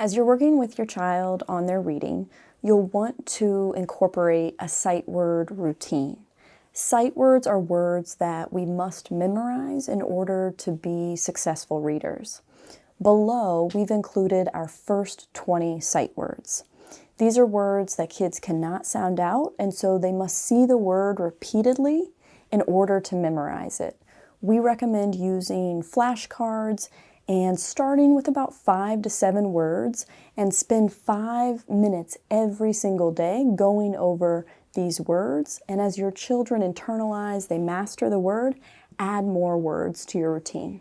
As you're working with your child on their reading, you'll want to incorporate a sight word routine. Sight words are words that we must memorize in order to be successful readers. Below, we've included our first 20 sight words. These are words that kids cannot sound out, and so they must see the word repeatedly in order to memorize it. We recommend using flashcards and starting with about five to seven words and spend five minutes every single day going over these words. And as your children internalize, they master the word, add more words to your routine.